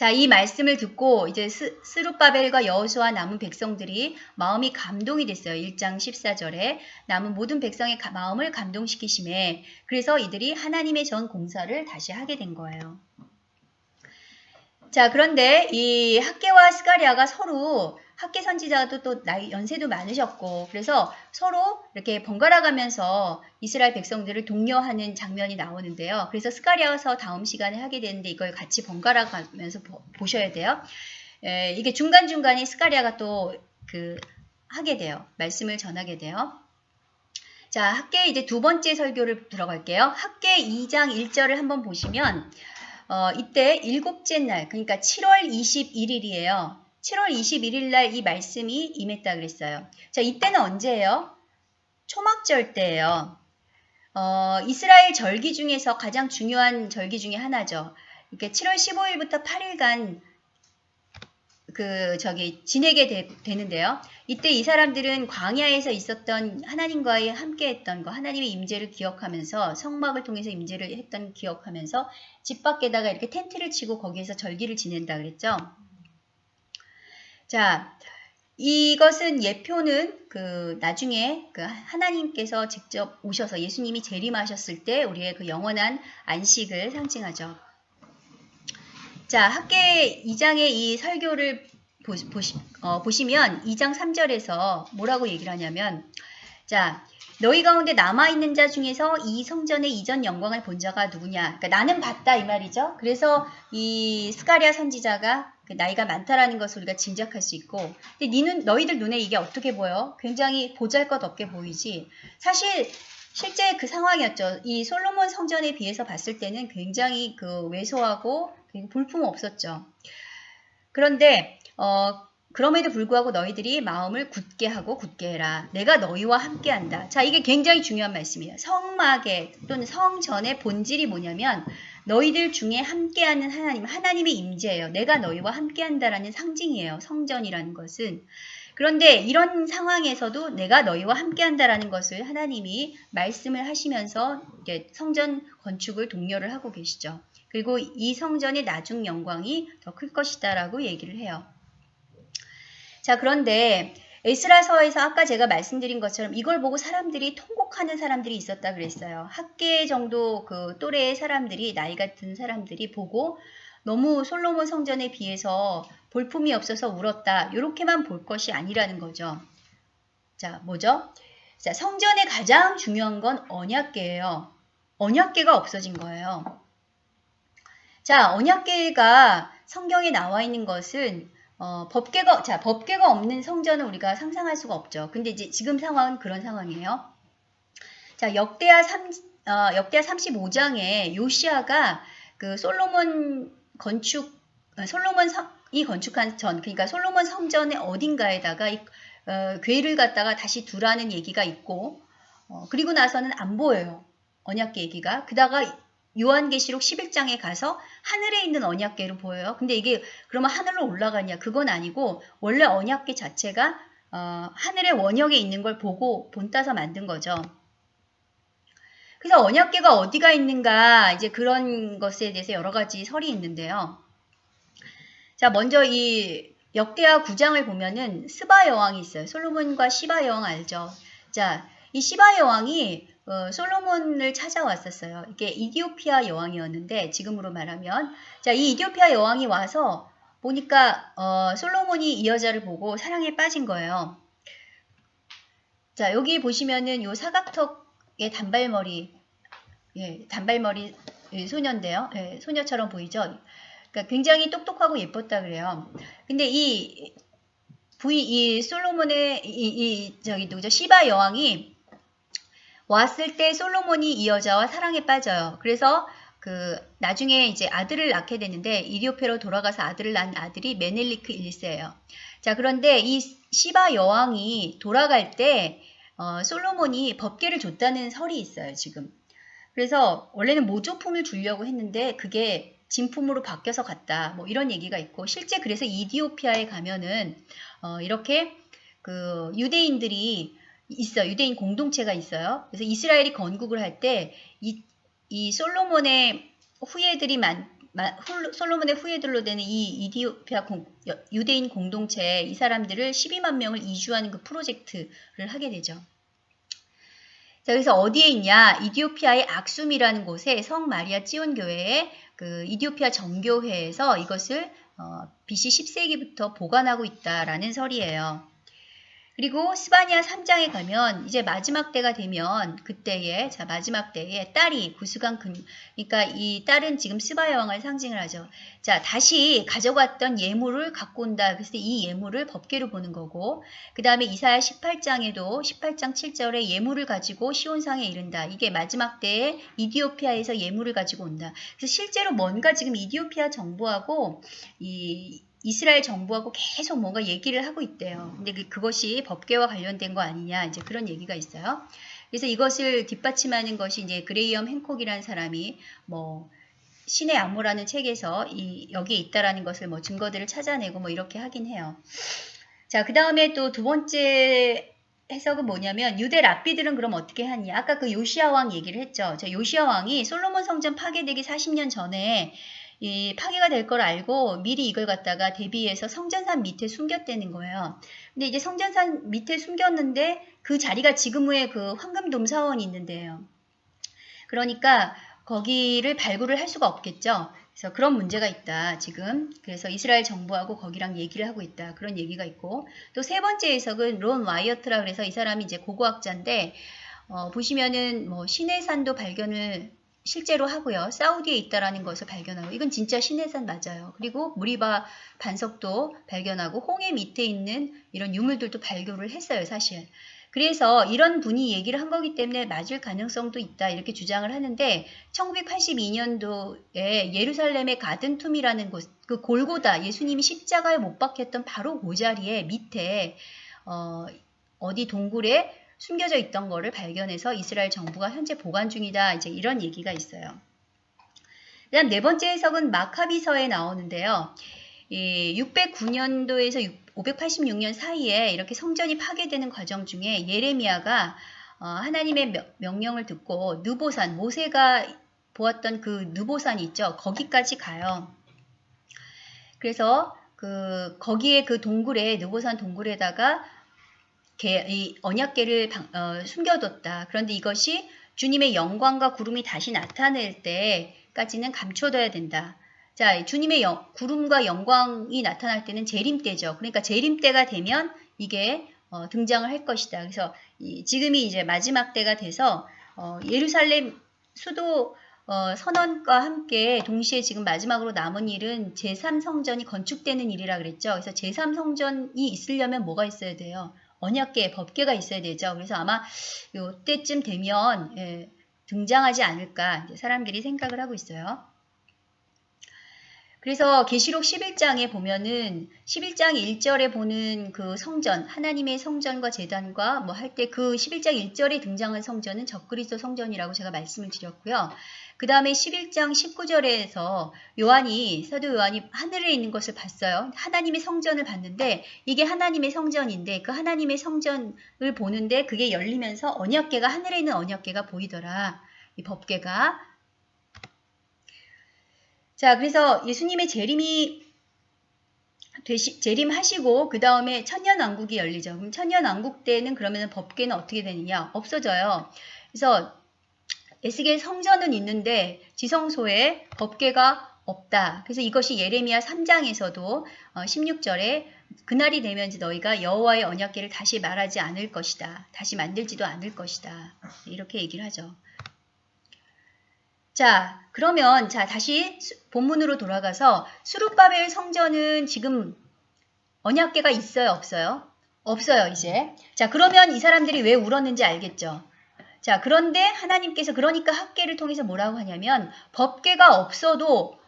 자, 이 말씀을 듣고 이제 스, 스룹바벨과 여호수아 남은 백성들이 마음이 감동이 됐어요. 1장 14절에 남은 모든 백성의 가, 마음을 감동시키심에 그래서 이들이 하나님의 전 공사를 다시 하게 된 거예요. 자, 그런데 이 학개와 스가랴가 서로 학개 선지자도 또 나이 연세도 많으셨고 그래서 서로 이렇게 번갈아 가면서 이스라엘 백성들을 독려하는 장면이 나오는데요. 그래서 스가랴서 다음 시간에 하게 되는데 이걸 같이 번갈아 가면서 보, 셔야 돼요. 에, 이게 중간중간에 스가리아가 또 그 하게 돼요. 말씀을 전하게 돼요. 자, 학계 이제 두 번째 설교를 들어갈게요. 학계 2장 1절을 한번 보시면 어, 이때 일곱째 날, 그러니까 7월 21일이에요. 7월 21일 날 이 말씀이 임했다 그랬어요. 자, 이때는 언제예요? 초막절 때예요. 어, 이스라엘 절기 중에서 가장 중요한 절기 중에 하나죠. 이렇게 7월 15일부터 8일간 그 저기 지내게 되, 는데요 이때 이 사람들은 광야에서 있었던 하나님과의 함께했던 거, 하나님의 임재를 기억하면서 성막을 통해서 임재를 했던 기억하면서 집 밖에다가 이렇게 텐트를 치고 거기에서 절기를 지낸다 그랬죠. 자, 이것은 예표는 그 나중에 그 하나님께서 직접 오셔서 예수님이 재림하셨을 때 우리의 그 영원한 안식을 상징하죠. 자, 학계 2장의 이 설교를 보시, 보시, 어, 보시면 2장 3절에서 뭐라고 얘기를 하냐면 자, 너희 가운데 남아있는 자 중에서 이 성전의 이전 영광을 본 자가 누구냐? 그러니까 나는 봤다 이 말이죠. 그래서 이 스가리아 선지자가 그 나이가 많다라는 것을 우리가 짐작할 수 있고 근데 너희들 눈에 이게 어떻게 보여? 굉장히 보잘것없게 보이지. 사실 실제 그 상황이었죠. 이 솔로몬 성전에 비해서 봤을 때는 굉장히 그 왜소하고 볼품 없었죠. 그런데 어 그럼에도 불구하고 너희들이 마음을 굳게 하고 굳게 해라. 내가 너희와 함께한다. 자, 이게 굉장히 중요한 말씀이에요. 성막의 또는 성전의 본질이 뭐냐면 너희들 중에 함께하는 하나님, 하나님의 임재예요. 내가 너희와 함께한다라는 상징이에요. 성전이라는 것은. 그런데 이런 상황에서도 내가 너희와 함께한다라는 것을 하나님이 말씀을 하시면서 성전 건축을 독려를 하고 계시죠. 그리고 이 성전의 나중 영광이 더 클 것이다 라고 얘기를 해요. 자, 그런데 에스라서에서 아까 제가 말씀드린 것처럼 이걸 보고 사람들이 통곡하는 사람들이 있었다 그랬어요. 학계 정도 그 또래의 사람들이 나이 같은 사람들이 보고 너무 솔로몬 성전에 비해서 볼품이 없어서 울었다. 이렇게만 볼 것이 아니라는 거죠. 자, 뭐죠? 자, 성전의 가장 중요한 건 언약계예요. 언약계가 없어진 거예요. 자, 언약계가 성경에 나와 있는 것은 어, 법계가 자 법계가 없는 성전은 우리가 상상할 수가 없죠. 근데 이제 지금 상황은 그런 상황이에요. 자 역대하 3 어, 역대하 35장에 요시아가 그 솔로몬 건축 어, 솔로몬 성 이 건축한 전 그러니까 솔로몬 성전의 어딘가에다가 이, 어, 괴를 갖다가 다시 두라는 얘기가 있고 어, 그리고 나서는 안 보여요. 언약계 얘기가. 그다가 요한계시록 11장에 가서 하늘에 있는 언약계로 보여요. 근데 이게 그러면 하늘로 올라가냐? 그건 아니고 원래 언약계 자체가 어, 하늘의 원역에 있는 걸 보고 본따서 만든 거죠. 그래서 언약계가 어디가 있는가 이제 그런 것에 대해서 여러 가지 설이 있는데요. 자 먼저 이 역대하 9장을 보면은 스바 여왕이 있어요. 솔로몬과 시바 여왕 알죠? 자, 이 시바 여왕이 어, 솔로몬을 찾아왔었어요. 이게 이디오피아 여왕이었는데 지금으로 말하면 자, 이 이디오피아 여왕이 와서 보니까 어, 솔로몬이 이 여자를 보고 사랑에 빠진 거예요. 자, 여기 보시면은 요 사각턱의 단발머리 예, 단발머리 예, 소녀인데요. 예, 소녀처럼 보이죠? 그러니까 굉장히 똑똑하고 예뻤다 그래요. 근데 이 부이 이 솔로몬의 이, 이 저기 누구죠? 시바 여왕이 왔을 때 솔로몬이 이 여자와 사랑에 빠져요. 그래서 그 나중에 이제 아들을 낳게 되는데 이디오페로 돌아가서 아들을 낳은 아들이 메넬리크 1세예요. 자 그런데 이 시바 여왕이 돌아갈 때 어, 솔로몬이 법계를 줬다는 설이 있어요 지금. 그래서 원래는 모조품을 주려고 했는데 그게 진품으로 바뀌어서 갔다. 뭐 이런 얘기가 있고 실제 그래서 이디오피아에 가면은 어, 이렇게 그 유대인들이 있어 유대인 공동체가 있어요. 그래서 이스라엘이 건국을 할 때 이 이 솔로몬의 후예들이 홀로- 솔로몬의 후예들로 되는 이 이디오피아 공- 여- 유대인 공동체 이 사람들을 12만 명을 이주하는 그 프로젝트를 하게 되죠. 자, 그래서 어디에 있냐? 이디오피아의 악숨이라는 곳에 성 마리아 찌온 교회에 그 이디오피아 정교회에서 이것을 어, BC 10세기부터 보관하고 있다라는 설이에요. 그리고 스바니아 3장에 가면 이제 마지막 때가 되면 그때에 자 마지막 때에 딸이 구수강 근 그러니까 이 딸은 지금 스바 여왕을 상징을 하죠. 자 다시 가져갔던 예물을 갖고 온다. 그래서 이 예물을 법계로 보는 거고 그 다음에 이사야 18장에도 18장 7절에 예물을 가지고 시온상에 이른다. 이게 마지막 때에 이디오피아에서 예물을 가지고 온다. 그래서 실제로 뭔가 지금 이디오피아 정부하고 이 이스라엘 정부하고 계속 뭔가 얘기를 하고 있대요. 근데 그- 그것이 법계와 관련된 거 아니냐 이제 그런 얘기가 있어요. 그래서 이것을 뒷받침하는 것이 이제 그레이엄 행콕이라는 사람이 뭐 신의 안무라는 책에서 이 여기에 있다라는 것을 뭐 증거들을 찾아내고 뭐 이렇게 하긴 해요. 자, 그 다음에 또 두 번째 해석은 뭐냐면 유대 랍비들은 그럼 어떻게 하냐? 아까 그 요시아 왕 얘기를 했죠. 자, 요시아 왕이 솔로몬 성전 파괴되기 40년 전에 이 파괴가 될 걸 알고 미리 이걸 갖다가 대비해서 성전산 밑에 숨겼다는 거예요. 근데 이제 성전산 밑에 숨겼는데 그 자리가 지금의 그 황금돔 사원이 있는데요. 그러니까 거기를 발굴을 할 수가 없겠죠. 그래서 그런 문제가 있다, 지금. 그래서 이스라엘 정부하고 거기랑 얘기를 하고 있다. 그런 얘기가 있고. 또 세 번째 해석은 론 와이어트라 그래서 이 사람이 이제 고고학자인데, 어, 보시면은 뭐 신의 산도 발견을 실제로 하고요. 사우디에 있다라는 것을 발견하고 이건 진짜 신의 산 맞아요. 그리고 무리바 반석도 발견하고 홍해 밑에 있는 이런 유물들도 발견을 했어요, 사실. 그래서 이런 분이 얘기를 한 거기 때문에 맞을 가능성도 있다 이렇게 주장을 하는데 1982년도에 예루살렘의 가든툼이라는 곳, 그 골고다 예수님이 십자가에 못 박혔던 바로 그 자리에 밑에 어, 어디 동굴에 숨겨져 있던 거를 발견해서 이스라엘 정부가 현재 보관 중이다. 이제 이런 얘기가 있어요. 그다음 네 번째 해석은 마카비서에 나오는데요. 이 609년도에서 586년 사이에 이렇게 성전이 파괴되는 과정 중에 예레미야가 어, 하나님의 명- 명령을 듣고 느보산 모세가 보았던 그 느보산이 있죠. 거기까지 가요. 그래서 그 거기에 그 동굴에 느보산 동굴에다가 개, 이 언약계를 방- 어, 숨겨뒀다. 그런데 이것이 주님의 영광과 구름이 다시 나타낼 때까지는 감춰둬야 된다. 자, 주님의 영- 구름과 영광이 나타날 때는 재림 때죠. 그러니까 재림 때가 되면 이게 어, 등장을 할 것이다. 그래서 이- 지금이 이제 마지막 때가 돼서 어, 예루살렘 수도 어, 선언과 함께 동시에 지금 마지막으로 남은 일은 제3성전이 건축되는 일이라 그랬죠. 그래서 제3성전이 있으려면 뭐가 있어야 돼요? 언약계, 법계가 있어야 되죠. 그래서 아마 이때쯤 되면 예, 등장하지 않을까 사람들이 생각을 하고 있어요. 그래서 계시록 11장에 보면은 11장 1절에 보는 그 성전, 하나님의 성전과 재단과 뭐 할 때 그 11장 1절에 등장한 성전은 적그리스도 성전이라고 제가 말씀을 드렸고요. 그 다음에 11장 19절에서 요한이 사도 요한이 하늘에 있는 것을 봤어요. 하나님의 성전을 봤는데 이게 하나님의 성전인데 그 하나님의 성전을 보는데 그게 열리면서 언약계가 하늘에 있는 언약계가 보이더라. 이 법계가 자, 그래서 예수님의 재림이 되시, 재림하시고 그 다음에 천년왕국이 열리죠. 그럼 천년왕국 때는 그러면 법계는 어떻게 되느냐? 없어져요. 그래서 에스겔 성전은 있는데 지성소에 법계가 없다. 그래서 이것이 예레미야 3장에서도 16절에 그날이 되면 너희가 여호와의 언약궤를 다시 말하지 않을 것이다. 다시 만들지도 않을 것이다. 이렇게 얘기를 하죠. 자, 그러면 자 다시 수- 본문으로 돌아가서 수룹바벨 성전은 지금 언약궤가 있어요, 없어요? 없어요, 이제. 자, 그러면 이 사람들이 왜 울었는지 알겠죠? 자, 그런데 하나님께서 그러니까 학계를 통해서 뭐라고 하냐면 법계가 없어도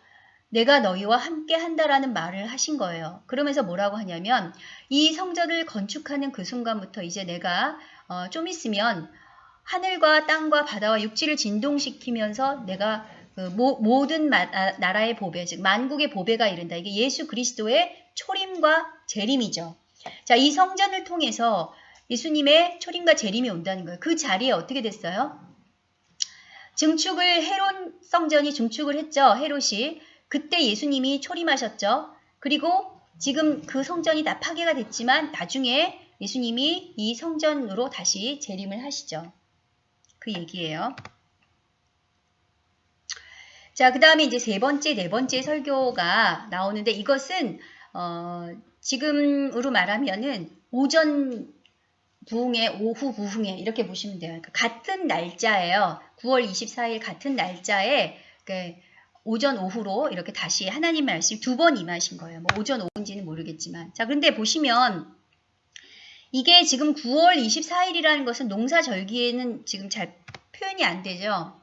내가 너희와 함께 한다라는 말을 하신 거예요. 그러면서 뭐라고 하냐면 이 성전을 건축하는 그 순간부터 이제 내가 어, 좀 있으면 하늘과 땅과 바다와 육지를 진동시키면서 내가 그 모, 마, 아, 나라의 보배, 즉 만국의 보배가 이른다. 이게 예수 그리스도의 초림과 재림이죠. 자, 이 성전을 통해서 예수님의 초림과 재림이 온다는 거예요. 그 자리에 어떻게 됐어요? 증축을 헤론 성전이 증축을 했죠. 헤롯이. 그때 예수님이 초림하셨죠. 그리고 지금 그 성전이 다 파괴가 됐지만 나중에 예수님이 이 성전으로 다시 재림을 하시죠. 그 얘기예요. 자, 그 다음에 이제 세 번째, 네 번째 설교가 나오는데 이것은 어, 지금으로 말하면은 오전 부흥회, 오후 부흥회 이렇게 보시면 돼요. 그러니까 같은 날짜예요. 9월 24일 같은 날짜에 그 오전 오후로 이렇게 다시 하나님 말씀 두 번 임하신 거예요. 뭐 오전 오후인지는 모르겠지만 자 그런데 보시면 이게 지금 9월 24일이라는 것은 농사절기에는 지금 잘 표현이 안 되죠.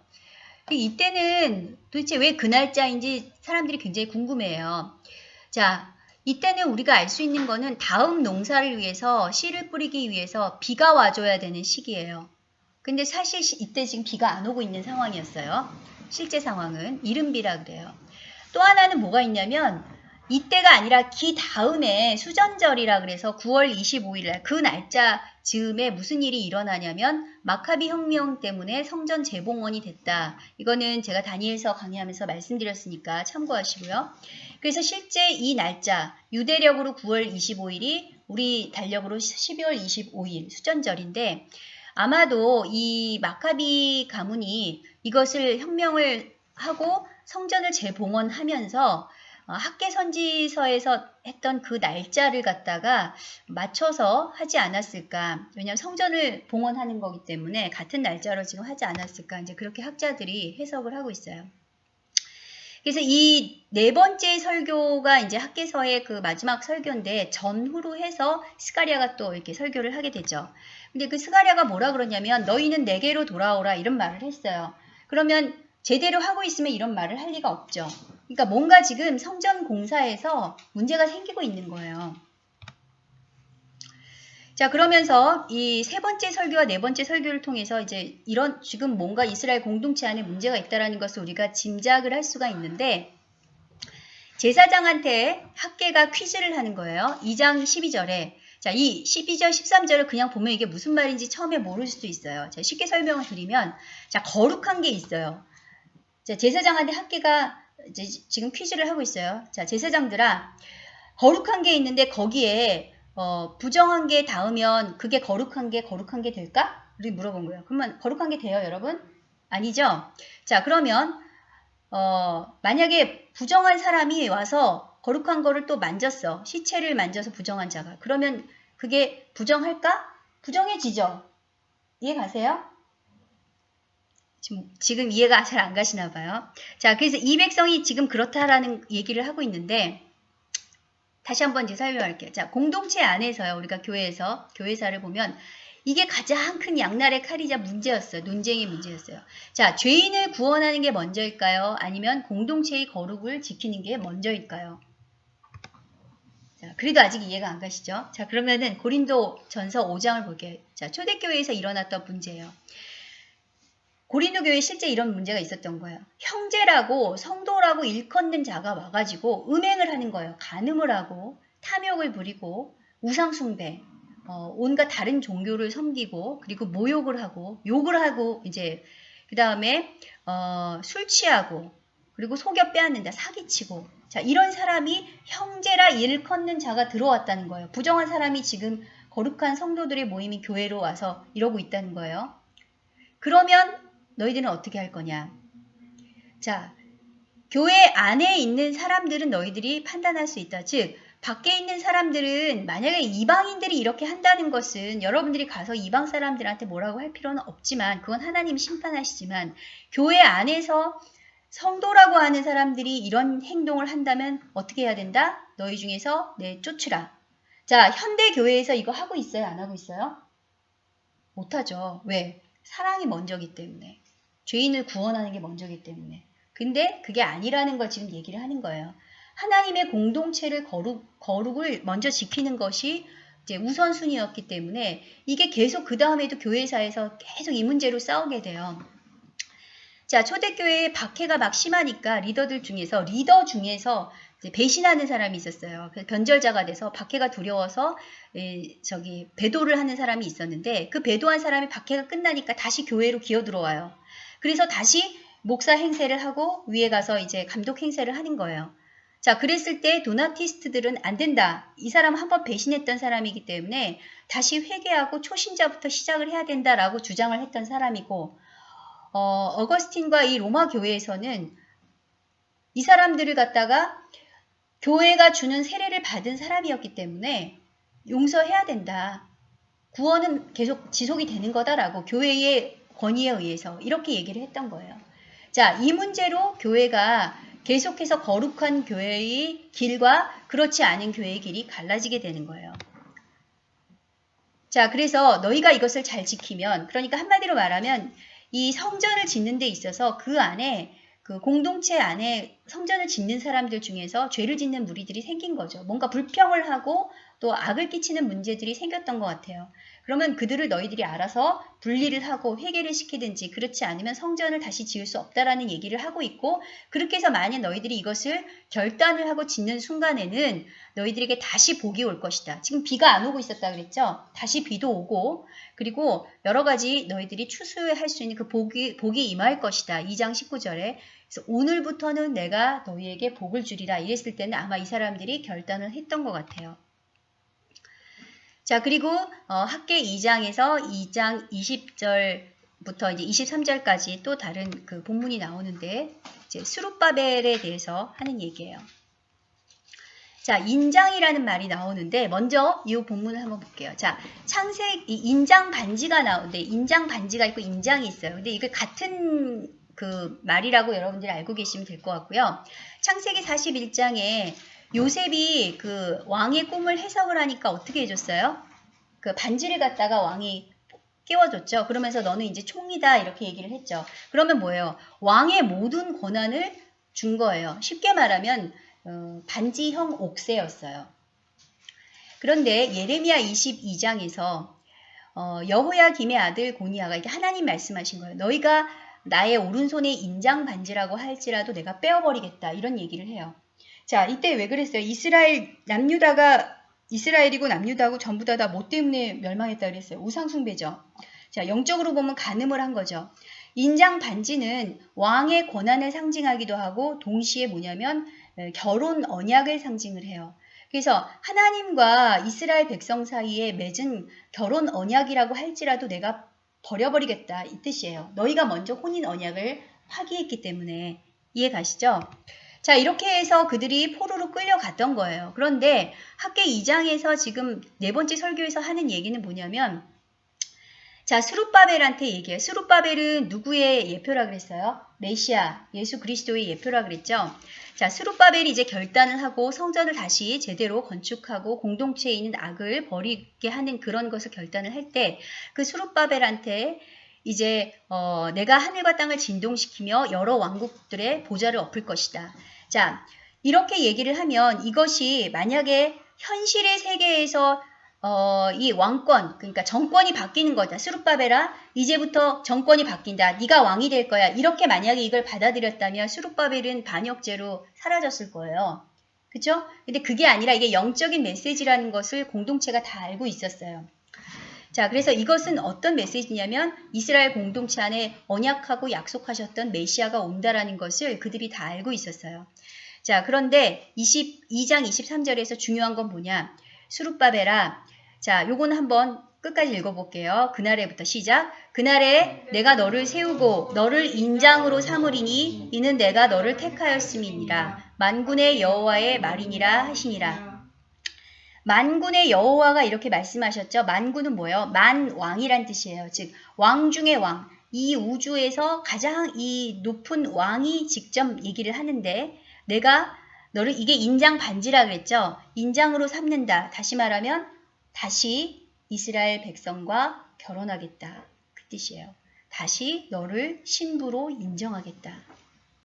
이때는 도대체 왜 그 날짜인지 사람들이 굉장히 궁금해요. 자, 이때는 우리가 알 수 있는 거는 다음 농사를 위해서 씨를 뿌리기 위해서 비가 와줘야 되는 시기예요. 근데 사실 이때 지금 비가 안 오고 있는 상황이었어요. 실제 상황은 이른비라 그래요. 또 하나는 뭐가 있냐면 이때가 아니라 기 다음에 수전절이라 그래서 9월 25일 날그 날짜 즈음에 무슨 일이 일어나냐면 마카비 혁명 때문에 성전 재봉헌이 됐다. 이거는 제가 다니엘서 강의하면서 말씀드렸으니까 참고하시고요. 그래서 실제 이 날짜 유대력으로 9월 25일이 우리 달력으로 12월 25일 수전절인데 아마도 이 마카비 가문이 이것을 혁명을 하고 성전을 재봉헌하면서 어, 학계 선지서에서 했던 그 날짜를 갖다가 맞춰서 하지 않았을까. 왜냐하면 성전을 봉헌하는 거기 때문에 같은 날짜로 지금 하지 않았을까. 이제 그렇게 학자들이 해석을 하고 있어요. 그래서 이 네 번째 설교가 이제 학계서의 그 마지막 설교인데 전후로 해서 스가리아가 또 이렇게 설교를 하게 되죠. 근데 그 스가리아가 뭐라 그러냐면 너희는 내게로 돌아오라 이런 말을 했어요. 그러면 제대로 하고 있으면 이런 말을 할 리가 없죠. 그러니까 뭔가 지금 성전 공사에서 문제가 생기고 있는 거예요. 자, 그러면서 이 세 번째 설교와 네 번째 설교를 통해서 이제 이런 지금 뭔가 이스라엘 공동체 안에 문제가 있다라는 것을 우리가 짐작을 할 수가 있는데 제사장한테 학계가 퀴즈를 하는 거예요. 2장 12절에 자, 이 12절, 13절을 그냥 보면 이게 무슨 말인지 처음에 모를 수도 있어요. 자, 쉽게 설명을 드리면 자, 거룩한 게 있어요. 자, 제사장한테 학계가 이제 지금 퀴즈를 하고 있어요. 자, 제사장들아, 거룩한 게 있는데 거기에 어, 부정한 게 닿으면 그게 거룩한 게 거룩한 게 될까? 우리 물어본 거예요. 그러면 거룩한 게 돼요, 여러분? 아니죠? 자, 그러면 어, 만약에 부정한 사람이 와서 거룩한 거를 또 만졌어. 시체를 만져서 부정한 자가. 그러면 그게 부정할까? 부정해지죠. 이해 가세요? 지금, 지금 이해가 잘 안 가시나 봐요. 자, 그래서 이 백성이 지금 그렇다라는 얘기를 하고 있는데 다시 한번 이제 설명할게요. 자, 공동체 안에서요. 우리가 교회에서 교회사를 보면 이게 가장 큰 양날의 칼이자 문제였어요. 논쟁의 문제였어요. 자, 죄인을 구원하는 게 먼저일까요? 아니면 공동체의 거룩을 지키는 게 먼저일까요? 자, 그래도 아직 이해가 안 가시죠? 자, 그러면은 고린도 전서 5장을 볼게요. 자, 초대교회에서 일어났던 문제예요. 고린도 교회에 실제 이런 문제가 있었던 거예요. 형제라고 성도라고 일컫는 자가 와가지고 음행을 하는 거예요. 간음을 하고 탐욕을 부리고 우상숭배, 어, 온갖 다른 종교를 섬기고 그리고 모욕을 하고 욕을 하고 이제 그 다음에 어, 술 취하고 그리고 속여 빼앗는다 사기치고 자 이런 사람이 형제라 일컫는 자가 들어왔다는 거예요. 부정한 사람이 지금 거룩한 성도들의 모임이 교회로 와서 이러고 있다는 거예요. 그러면 너희들은 어떻게 할 거냐? 자, 교회 안에 있는 사람들은 너희들이 판단할 수 있다. 즉, 밖에 있는 사람들은 만약에 이방인들이 이렇게 한다는 것은 여러분들이 가서 이방 사람들한테 뭐라고 할 필요는 없지만 그건 하나님 심판하시지만 교회 안에서 성도라고 하는 사람들이 이런 행동을 한다면 어떻게 해야 된다? 너희 중에서 내 쫓으라. 자, 현대 교회에서 이거 하고 있어요? 안 하고 있어요? 못하죠. 왜? 사랑이 먼저기 때문에. 죄인을 구원하는 게 먼저기 때문에. 근데 그게 아니라는 걸 지금 얘기를 하는 거예요. 하나님의 공동체를 거룩, 거룩을 먼저 지키는 것이 이제 우선순위였기 때문에 이게 계속 그 다음에도 교회사에서 계속 이 문제로 싸우게 돼요. 자, 초대교회에 박해가 막 심하니까 리더들 중에서, 리더 중에서 배신하는 사람이 있었어요. 변절자가 돼서 박해가 두려워서 에, 저기 배도를 하는 사람이 있었는데 그 배도한 사람이 박해가 끝나니까 다시 교회로 기어 들어와요. 그래서 다시 목사 행세를 하고 위에 가서 이제 감독 행세를 하는 거예요. 자, 그랬을 때 도나티스트들은 안 된다. 이 사람 한 번 배신했던 사람이기 때문에 다시 회개하고 초신자부터 시작을 해야 된다라고 주장을 했던 사람이고, 어, 어거스틴과 이 로마 교회에서는 이 사람들을 갖다가 교회가 주는 세례를 받은 사람이었기 때문에 용서해야 된다. 구원은 계속 지속이 되는 거다라고 교회의 권위에 의해서 이렇게 얘기를 했던 거예요. 자, 이 문제로 교회가 계속해서 거룩한 교회의 길과 그렇지 않은 교회의 길이 갈라지게 되는 거예요. 자, 그래서 너희가 이것을 잘 지키면, 그러니까 한마디로 말하면 이 성전을 짓는 데 있어서 그 안에 그 공동체 안에 성전을 짓는 사람들 중에서 죄를 짓는 무리들이 생긴 거죠. 뭔가 불평을 하고 또 악을 끼치는 문제들이 생겼던 것 같아요. 그러면 그들을 너희들이 알아서 분리를 하고 회개를 시키든지 그렇지 않으면 성전을 다시 지을 수 없다라는 얘기를 하고 있고 그렇게 해서 만약 너희들이 이것을 결단을 하고 짓는 순간에는 너희들에게 다시 복이 올 것이다. 지금 비가 안 오고 있었다 그랬죠? 다시 비도 오고 그리고 여러 가지 너희들이 추수할 수 있는 그 복이, 복이 임할 것이다. 2장 19절에 그래서 오늘부터는 내가 너희에게 복을 주리라 이랬을 때는 아마 이 사람들이 결단을 했던 것 같아요. 자, 그리고 어, 학계 2장에서 2장 20절부터 이제 23절까지 또 다른 그 본문이 나오는데 이제 수룹바벨에 대해서 하는 얘기예요. 자, 인장이라는 말이 나오는데 먼저 이 본문을 한번 볼게요. 자, 창세기 인장 반지가 나오는데 인장 반지가 있고 인장이 있어요. 근데 이게 같은 그 말이라고 여러분들이 알고 계시면 될 것 같고요. 창세기 41장에 요셉이 그 왕의 꿈을 해석을 하니까 어떻게 해줬어요? 그 반지를 갖다가 왕이 깨워줬죠. 그러면서 너는 이제 총리다 이렇게 얘기를 했죠. 그러면 뭐예요? 왕의 모든 권한을 준 거예요. 쉽게 말하면 어, 반지형 옥새였어요. 그런데 예레미야 22장에서 어, 여호야 김의 아들 고니아가 이게 하나님 말씀하신 거예요. 너희가 나의 오른손에 인장 반지라고 할지라도 내가 빼어버리겠다 이런 얘기를 해요. 자, 이때 왜 그랬어요? 이스라엘 남유다가 이스라엘이고 남유다고 전부 다 다 뭐 때문에 멸망했다 그랬어요? 우상숭배죠. 자, 영적으로 보면 간음을 한 거죠. 인장 반지는 왕의 권한을 상징하기도 하고 동시에 뭐냐면 결혼 언약을 상징을 해요. 그래서 하나님과 이스라엘 백성 사이에 맺은 결혼 언약이라고 할지라도 내가 버려버리겠다 이 뜻이에요. 너희가 먼저 혼인 언약을 파기했기 때문에 이해 가시죠? 자, 이렇게 해서 그들이 포로로 끌려갔던 거예요. 그런데 학계 2장에서 지금 네 번째 설교에서 하는 얘기는 뭐냐면 자, 수룹바벨한테 얘기해요. 수룹바벨은 누구의 예표라 그랬어요? 메시아, 예수 그리스도의 예표라 그랬죠. 자, 수룹바벨이 이제 결단을 하고 성전을 다시 제대로 건축하고 공동체에 있는 악을 버리게 하는 그런 것을 결단을 할 때 그 수룹바벨한테 이제 어, 내가 하늘과 땅을 진동시키며 여러 왕국들의 보좌를 엎을 것이다. 자, 이렇게 얘기를 하면 이것이 만약에 현실의 세계에서 어, 이 왕권, 그러니까 정권이 바뀌는 거다. 수룹바벨아, 이제부터 정권이 바뀐다. 네가 왕이 될 거야. 이렇게 만약에 이걸 받아들였다면 수룹바벨은 반역죄로 사라졌을 거예요. 그죠? 근데 그게 아니라 이게 영적인 메시지라는 것을 공동체가 다 알고 있었어요. 자, 그래서 이것은 어떤 메시지냐면 이스라엘 공동체 안에 언약하고 약속하셨던 메시아가 온다라는 것을 그들이 다 알고 있었어요. 자, 그런데 22장 23절에서 중요한 건 뭐냐? 수룹바벨아. 자, 요거는 한번 끝까지 읽어볼게요. 그날에부터 시작. 그날에 내가 너를 세우고 너를 인장으로 삼으리니 이는 내가 너를 택하였음이니라. 만군의 여호와의 말이니라 하시니라. 만군의 여호와가 이렇게 말씀하셨죠. 만군은 뭐예요? 만왕이란 뜻이에요. 즉 왕 중의 왕. 이 우주에서 가장 이 높은 왕이 직접 얘기를 하는데 내가 너를 이게 인장 반지라 그랬죠. 인장으로 삼는다. 다시 말하면 다시 이스라엘 백성과 결혼하겠다. 그 뜻이에요. 다시 너를 신부로 인정하겠다.